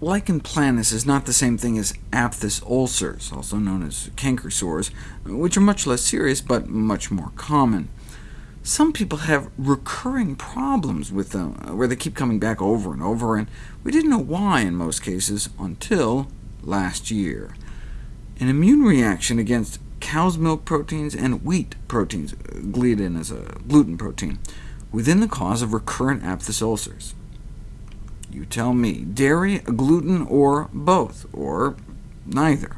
lichen planus is not the same thing as aphthous ulcers, also known as canker sores, which are much less serious but much more common. Some people have recurring problems with them, uh, where they keep coming back over and over, and we didn't know why in most cases until last year. An immune reaction against cow's milk proteins and wheat proteins, uh, gliadin is a gluten protein, within the cause of recurrent aphthous ulcers. You tell me, dairy, gluten, or both, or neither.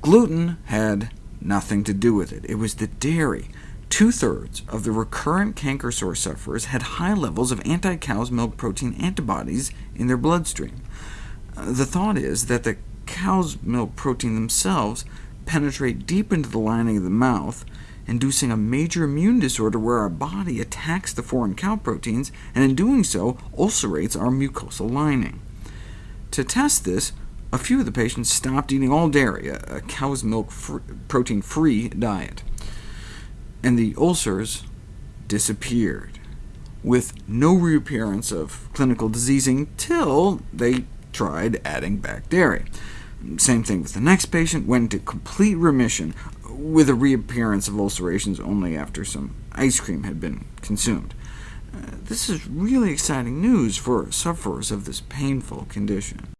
Gluten had nothing to do with it. It was the dairy. Two-thirds of the recurrent canker sore sufferers had high levels of anti-cow's milk protein antibodies in their bloodstream. Uh, the thought is that the cow's milk protein themselves penetrate deep into the lining of the mouth, inducing a major immune disorder where our body attacks the foreign cow proteins, and in doing so ulcerates our mucosal lining. To test this, a few of the patients stopped eating all dairy, a, cow's milk protein-free diet, and the ulcers disappeared, with no reappearance of clinical disease until they tried adding back dairy. Same thing with the next patient, went into complete remission, with a reappearance of ulcerations only after some ice cream had been consumed. Uh, this is really exciting news for sufferers of this painful condition.